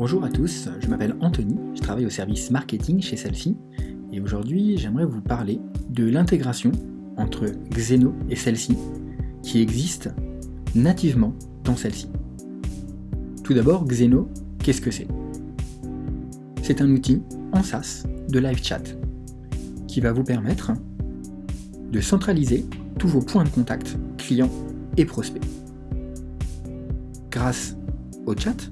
Bonjour à tous, je m'appelle Anthony, je travaille au service marketing chez Selfie et aujourd'hui j'aimerais vous parler de l'intégration entre Xeno et celle-ci qui existe nativement dans celle-ci. Tout d'abord, Xeno, qu'est-ce que c'est? C'est un outil en SaaS de live chat qui va vous permettre de centraliser tous vos points de contact clients et prospects. Grâce au chat,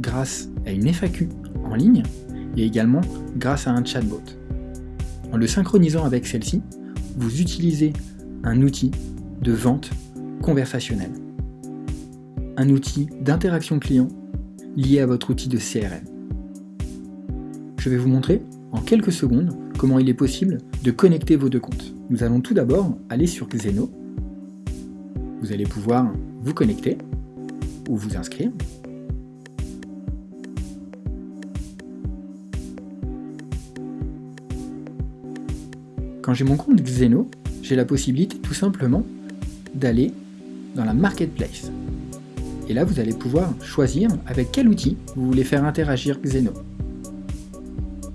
grâce à une FAQ en ligne et également grâce à un chatbot. En le synchronisant avec celle-ci, vous utilisez un outil de vente conversationnelle. Un outil d'interaction client lié à votre outil de CRM. Je vais vous montrer en quelques secondes comment il est possible de connecter vos deux comptes. Nous allons tout d'abord aller sur Xeno. Vous allez pouvoir vous connecter ou vous inscrire. Quand j'ai mon compte Xeno, j'ai la possibilité tout simplement d'aller dans la Marketplace. Et là, vous allez pouvoir choisir avec quel outil vous voulez faire interagir Xeno.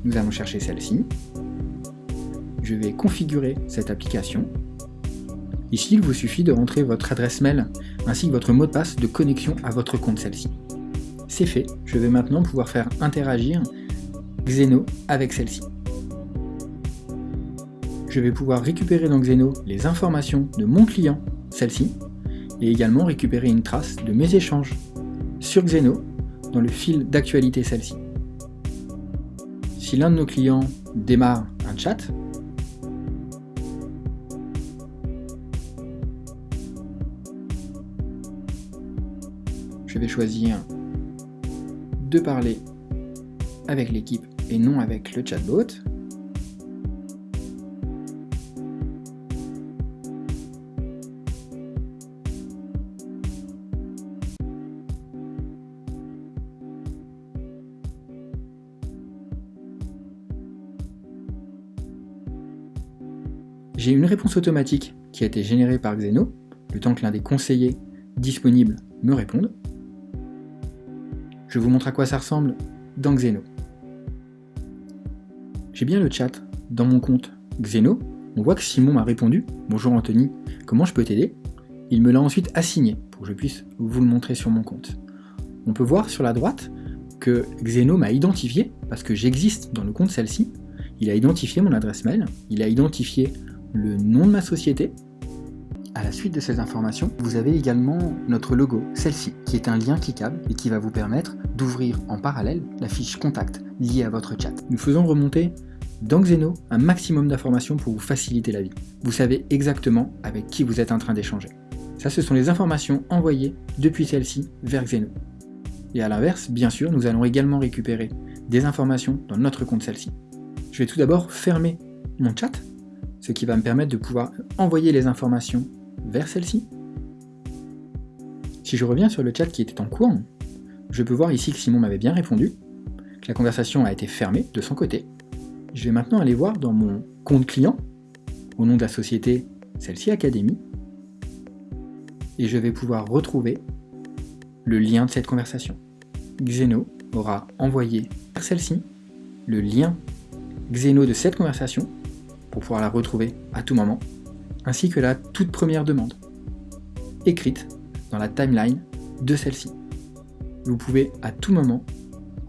Nous allons chercher celle-ci. Je vais configurer cette application. Ici, il vous suffit de rentrer votre adresse mail ainsi que votre mot de passe de connexion à votre compte celle-ci. C'est fait, je vais maintenant pouvoir faire interagir Xeno avec celle-ci je vais pouvoir récupérer dans Xeno les informations de mon client, celle-ci, et également récupérer une trace de mes échanges sur Xeno dans le fil d'actualité celle-ci. Si l'un de nos clients démarre un chat, je vais choisir de parler avec l'équipe et non avec le chatbot. J'ai une réponse automatique qui a été générée par Xeno, le temps que l'un des conseillers disponibles me réponde. Je vous montre à quoi ça ressemble dans Xeno. J'ai bien le chat dans mon compte Xeno. On voit que Simon m'a répondu « Bonjour Anthony, comment je peux t'aider ?» Il me l'a ensuite assigné pour que je puisse vous le montrer sur mon compte. On peut voir sur la droite que Xeno m'a identifié parce que j'existe dans le compte celle-ci. Il a identifié mon adresse mail, il a identifié le nom de ma société. À la suite de ces informations, vous avez également notre logo, celle-ci, qui est un lien cliquable et qui va vous permettre d'ouvrir en parallèle la fiche contact liée à votre chat. Nous faisons remonter dans Xeno un maximum d'informations pour vous faciliter la vie. Vous savez exactement avec qui vous êtes en train d'échanger. Ça, ce sont les informations envoyées depuis celle-ci vers Xeno. Et à l'inverse, bien sûr, nous allons également récupérer des informations dans notre compte celle-ci. Je vais tout d'abord fermer mon chat ce qui va me permettre de pouvoir envoyer les informations vers celle-ci. Si je reviens sur le chat qui était en cours, je peux voir ici que Simon m'avait bien répondu, que la conversation a été fermée de son côté. Je vais maintenant aller voir dans mon compte client, au nom de la société celle-ci Académie, et je vais pouvoir retrouver le lien de cette conversation. Xeno aura envoyé vers celle-ci le lien Xeno de cette conversation pour pouvoir la retrouver à tout moment, ainsi que la toute première demande, écrite dans la timeline de celle-ci. Vous pouvez à tout moment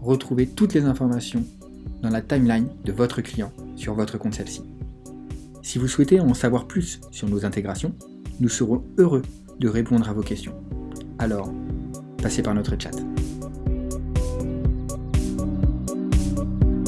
retrouver toutes les informations dans la timeline de votre client sur votre compte celle-ci. Si vous souhaitez en savoir plus sur nos intégrations, nous serons heureux de répondre à vos questions. Alors, passez par notre chat.